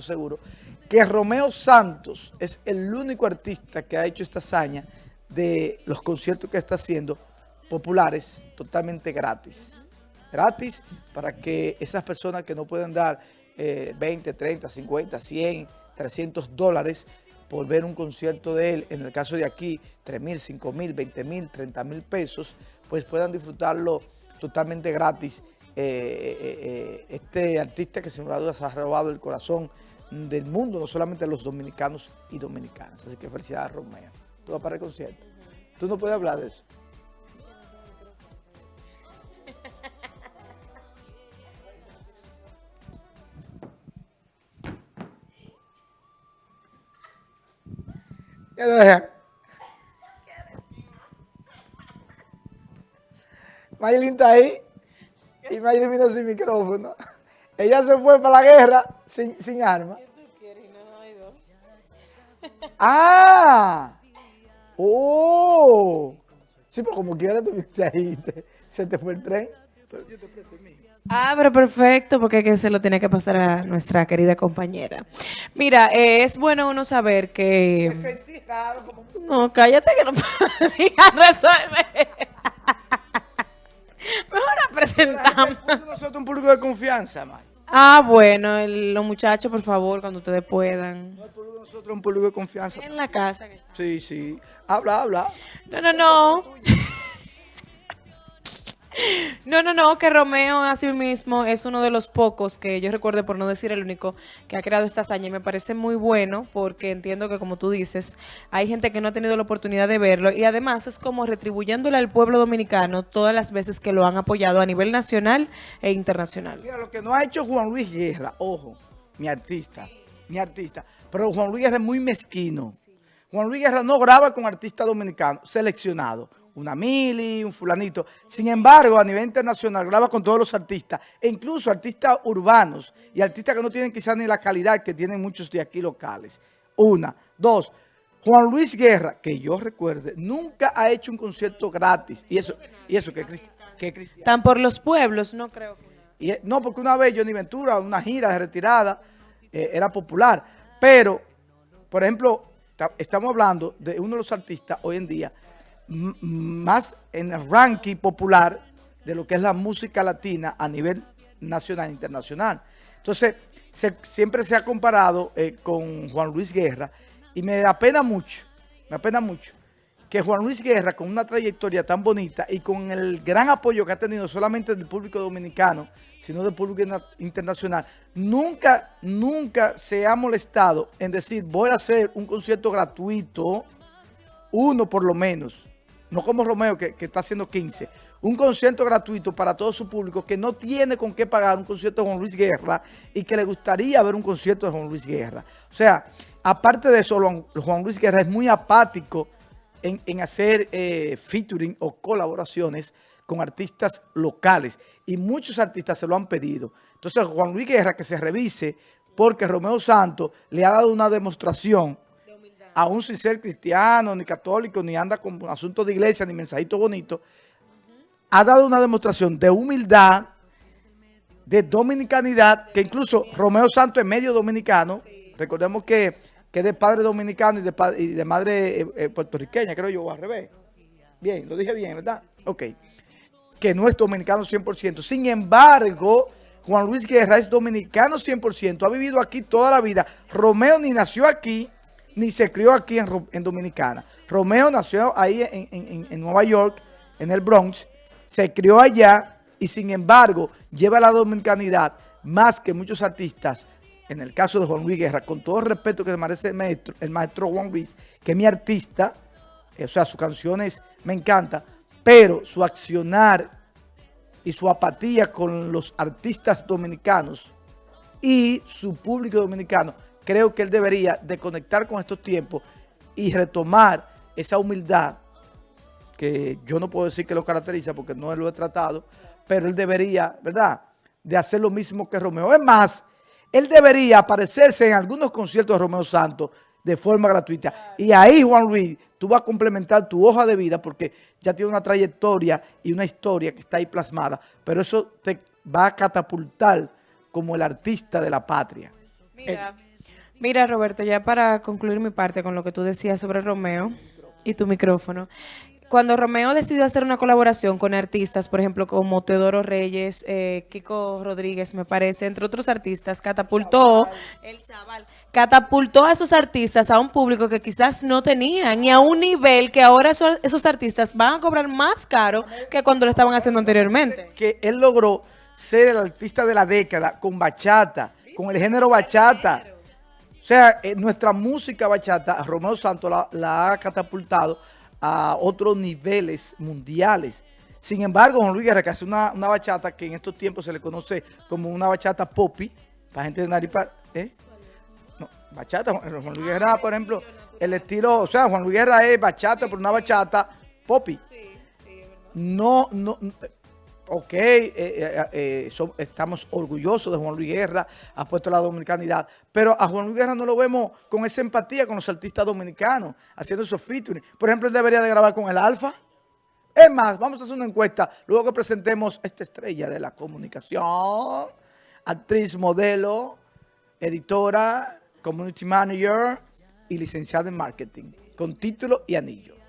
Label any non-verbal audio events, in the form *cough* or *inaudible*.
seguro que Romeo Santos es el único artista que ha hecho esta hazaña de los conciertos que está haciendo populares totalmente gratis. Gratis para que esas personas que no pueden dar 20, 30, 50, 100, 300 dólares por ver un concierto de él, en el caso de aquí, 3 mil, 5 mil, 20 mil, 30 mil pesos, pues puedan disfrutarlo totalmente gratis eh, eh, eh, este artista que sin duda se ha robado el corazón del mundo, no solamente a los dominicanos y dominicanas. Así que felicidades, Romeo. Tú vas para el concierto. Tú no puedes hablar de eso. *laughs* Mayelin está ahí. Y Mayelin vino sin micrófono. Ella se fue para la guerra sin, sin arma. ¡Ah! ¡Oh! Sí, pero como quiera tuviste ahí, se te fue el tren. Pero yo te presto el mío. Ah, pero perfecto, porque que se lo tiene que pasar a nuestra querida compañera. Mira, eh, es bueno uno saber que... No, cállate que no *laughs* puedo resolver. Presentamos. Nosotros un público de confianza, man. Ah, bueno, el- los muchachos, por favor, cuando ustedes puedan. No, el público de nosotros es un público de confianza. En la casa. que está. Sí, sí. Habla, habla. No, no, no. No, no, no, que Romeo así mismo es uno de los pocos que yo recuerdo, por no decir el único, que ha creado esta hazaña y me parece muy bueno porque entiendo que como tú dices, hay gente que no ha tenido la oportunidad de verlo y además es como retribuyéndole al pueblo dominicano todas las veces que lo han apoyado a nivel nacional e internacional. Mira, lo que no ha hecho Juan Luis Guerra, ojo, mi artista, mi artista, pero Juan Luis Guerra es muy mezquino. Juan Luis Guerra no graba con artistas dominicanos seleccionados, una mili, un fulanito. Sin embargo, a nivel internacional graba con todos los artistas, e incluso artistas urbanos y artistas que no tienen quizás ni la calidad que tienen muchos de aquí locales. Una. Dos, Juan Luis Guerra, que yo recuerde, nunca ha hecho un concierto gratis. Y eso, y eso que, que cristiano. Tan por los pueblos, no creo que... Y, eh, no, porque una vez Johnny Ventura, una gira de retirada, eh, era popular. Pero, por ejemplo, ta- estamos hablando de uno de los artistas hoy en día más en el ranking popular de lo que es la música latina a nivel nacional e internacional. Entonces, siempre se ha comparado eh, con Juan Luis Guerra y me apena mucho, me apena mucho que Juan Luis Guerra, con una trayectoria tan bonita y con el gran apoyo que ha tenido solamente del público dominicano, sino del público internacional, nunca, nunca se ha molestado en decir, voy a hacer un concierto gratuito, uno por lo menos, no como Romeo que, está haciendo 15, un concierto gratuito para todo su público que no tiene con qué pagar un concierto de Juan Luis Guerra y que le gustaría ver un concierto de Juan Luis Guerra. O sea, aparte de eso, Juan- Juan Luis Guerra es muy apático en, en hacer eh, featuring o colaboraciones con artistas locales. Y muchos artistas se lo han pedido. Entonces, Juan Luis Guerra que se revise porque Romeo Santos le ha dado una demostración aún sin ser cristiano, ni católico, ni anda con asuntos de iglesia, ni mensajito bonito, ha dado una demostración de humildad, de dominicanidad, que incluso Romeo Santos es medio dominicano, recordemos que, que es de padre dominicano y de, y de madre eh, eh, puertorriqueña, creo yo, o al revés. Bien, lo dije bien, ¿verdad? Ok. Que no es dominicano 100%. Sin embargo, Juan Luis Guerra es dominicano 100%, ha vivido aquí toda la vida. Romeo ni nació aquí, ni se crió aquí en, en Dominicana. Romeo nació ahí en, en- en- Nueva York, en el Bronx, se crió allá y sin embargo lleva la dominicanidad más que muchos artistas. En el caso de Juan Luis Guerra, con todo el respeto que se merece el maestro, el maestro Juan Luis, que es mi artista, o sea, sus canciones me encantan, pero su accionar y su apatía con los artistas dominicanos y su público dominicano, creo que él debería de conectar con estos tiempos y retomar esa humildad que yo no puedo decir que lo caracteriza porque no lo he tratado, pero él debería, ¿verdad?, de hacer lo mismo que Romeo. Es más, él debería aparecerse en algunos conciertos de Romeo Santos de forma gratuita. Y ahí, Juan Luis, tú vas a complementar tu hoja de vida porque ya tiene una trayectoria y una historia que está ahí plasmada, pero eso te va a catapultar como el artista de la patria. Mira, mira, Roberto, ya para concluir mi parte con lo que tú decías sobre Romeo y tu micrófono. Cuando Romeo decidió hacer una colaboración con artistas, por ejemplo, como Teodoro Reyes, eh, Kiko Rodríguez, me parece, entre otros artistas, catapultó, el chaval, catapultó a esos artistas a un público que quizás no tenían y a un nivel que ahora esos, esos artistas van a cobrar más caro que cuando lo estaban haciendo anteriormente. Que él logró ser el artista de la década con bachata, con el género bachata. O sea, eh, nuestra música bachata, Romeo Santos la, la ha catapultado a otros niveles mundiales. Sin embargo, Juan Luis Guerra, que hace una, una bachata que en estos tiempos se le conoce como una bachata poppy, para gente de Naripa, ¿eh? No, bachata, Juan Juan Luis Guerra, por ejemplo, el estilo, o sea, Juan Luis Guerra es bachata, pero una bachata poppy. No, no, ok, eh, eh, eh, estamos orgullosos de Juan Luis Guerra, ha puesto la dominicanidad, pero a Juan Luis Guerra no lo vemos con esa empatía con los artistas dominicanos, haciendo esos featuring. Por ejemplo, él debería de grabar con el Alfa. Es más, vamos a hacer una encuesta, luego que presentemos esta estrella de la comunicación, actriz, modelo, editora, community manager y licenciada en marketing, con título y anillo.